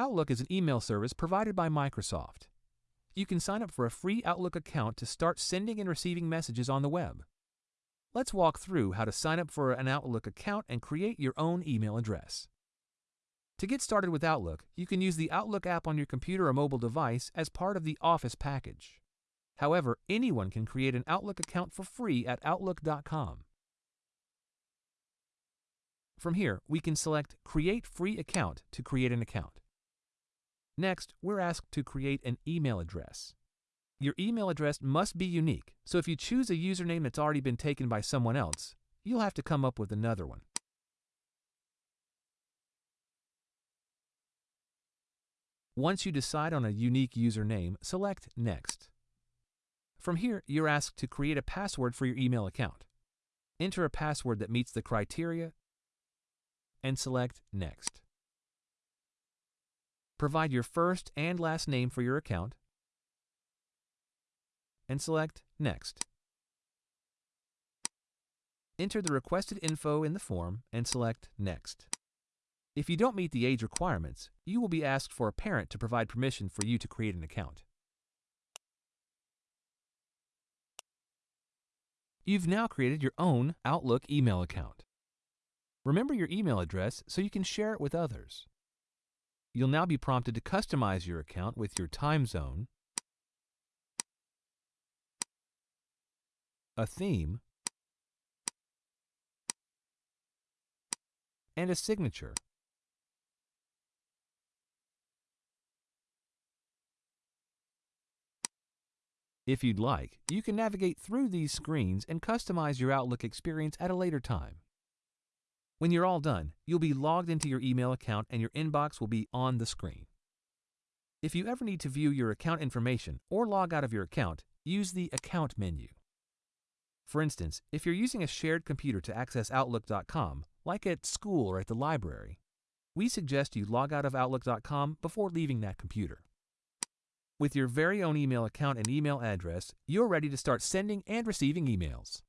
Outlook is an email service provided by Microsoft. You can sign up for a free Outlook account to start sending and receiving messages on the web. Let's walk through how to sign up for an Outlook account and create your own email address. To get started with Outlook, you can use the Outlook app on your computer or mobile device as part of the Office package. However, anyone can create an Outlook account for free at Outlook.com. From here, we can select Create Free Account to create an account. Next, we're asked to create an email address. Your email address must be unique, so if you choose a username that's already been taken by someone else, you'll have to come up with another one. Once you decide on a unique username, select Next. From here, you're asked to create a password for your email account. Enter a password that meets the criteria and select Next. Provide your first and last name for your account and select Next. Enter the requested info in the form and select Next. If you don't meet the age requirements, you will be asked for a parent to provide permission for you to create an account. You've now created your own Outlook email account. Remember your email address so you can share it with others. You'll now be prompted to customize your account with your time zone, a theme, and a signature. If you'd like, you can navigate through these screens and customize your Outlook experience at a later time. When you're all done, you'll be logged into your email account and your inbox will be on the screen. If you ever need to view your account information or log out of your account, use the Account menu. For instance, if you're using a shared computer to access Outlook.com, like at school or at the library, we suggest you log out of Outlook.com before leaving that computer. With your very own email account and email address, you're ready to start sending and receiving emails.